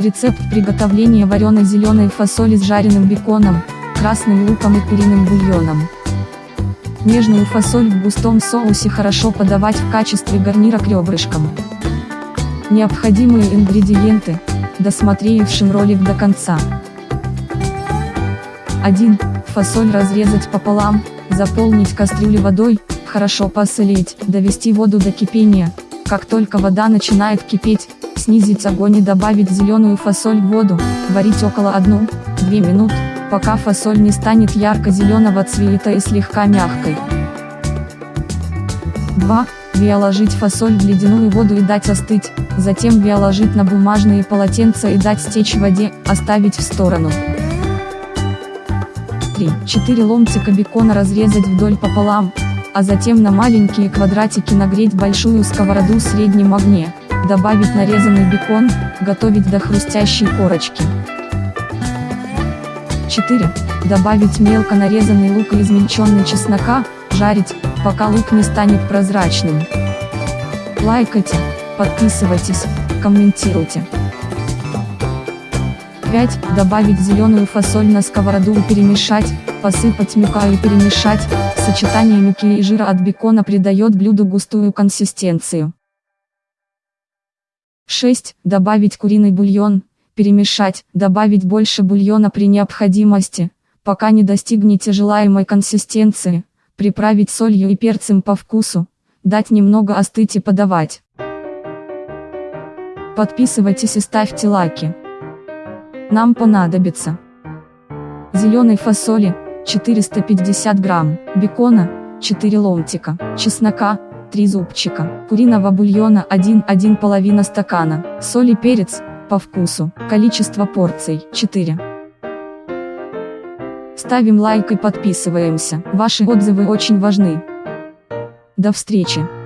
Рецепт приготовления вареной зеленой фасоли с жареным беконом, красным луком и куриным бульоном. Нежную фасоль в густом соусе хорошо подавать в качестве гарнира к ребрышкам. Необходимые ингредиенты, досмотревшим ролик до конца. 1. Фасоль разрезать пополам, заполнить кастрюлю водой, хорошо посолить, довести воду до кипения, как только вода начинает кипеть, снизить огонь и добавить зеленую фасоль в воду, варить около 1-2 минут, пока фасоль не станет ярко-зеленого цвета и слегка мягкой. 2. Виоложить фасоль в ледяную воду и дать остыть, затем виоложить на бумажные полотенца и дать стечь воде, оставить в сторону. 3-4 ломтика бекона разрезать вдоль пополам, а затем на маленькие квадратики нагреть большую сковороду в среднем огне, добавить нарезанный бекон, готовить до хрустящей корочки. 4. Добавить мелко нарезанный лук и измельченный чеснока, жарить, пока лук не станет прозрачным. Лайкайте, подписывайтесь, комментируйте. 5. Добавить зеленую фасоль на сковороду и перемешать, посыпать мука и перемешать, сочетание муки и жира от бекона придает блюду густую консистенцию. 6. Добавить куриный бульон, перемешать, добавить больше бульона при необходимости, пока не достигнете желаемой консистенции, приправить солью и перцем по вкусу, дать немного остыть и подавать. Подписывайтесь и ставьте лайки. Нам понадобится зеленой фасоли 450 грамм, бекона 4 ломтика, чеснока 3 зубчика, куриного бульона 1-1 половина стакана, соль и перец по вкусу, количество порций 4. Ставим лайк и подписываемся, ваши отзывы очень важны. До встречи!